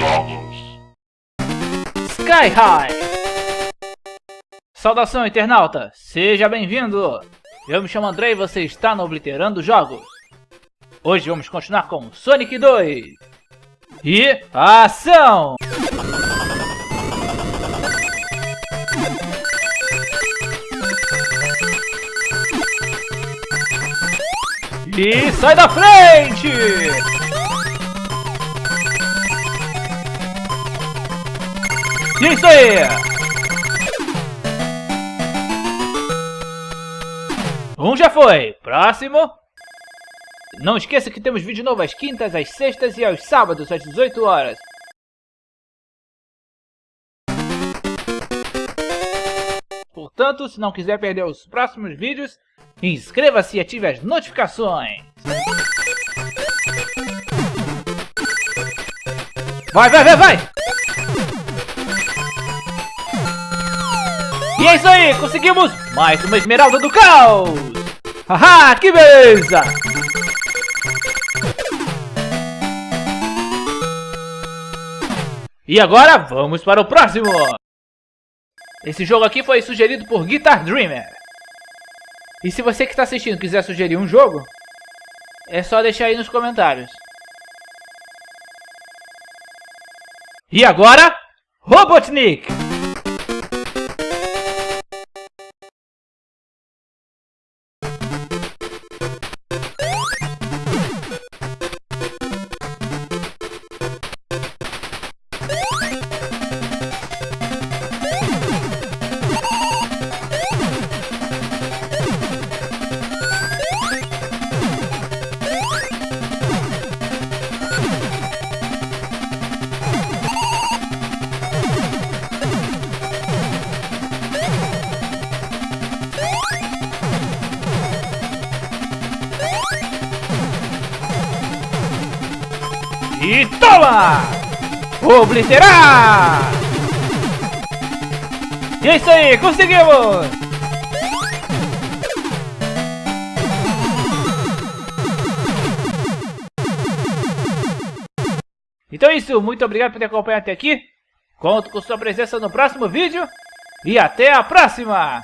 Jogos. Sky High! Saudação, internauta! Seja bem-vindo! Eu me chamo André e você está no Obliterando Jogos. Hoje vamos continuar com Sonic 2. E ação! E sai da frente! Isso aí! Um já foi. Próximo. Não esqueça que temos vídeo novo às quintas, às sextas e aos sábados às 18 horas. Portanto, se não quiser perder os próximos vídeos, inscreva-se e ative as notificações. Vai, vai, vai, vai! E é isso aí, conseguimos mais uma esmeralda do caos! Haha, que beleza! E agora, vamos para o próximo! Esse jogo aqui foi sugerido por Guitar Dreamer. E se você que está assistindo quiser sugerir um jogo, é só deixar aí nos comentários. E agora, Robotnik! E toma! Obliterar! E é isso aí, conseguimos! Então é isso, muito obrigado por ter acompanhado até aqui. Conto com sua presença no próximo vídeo. E até a próxima!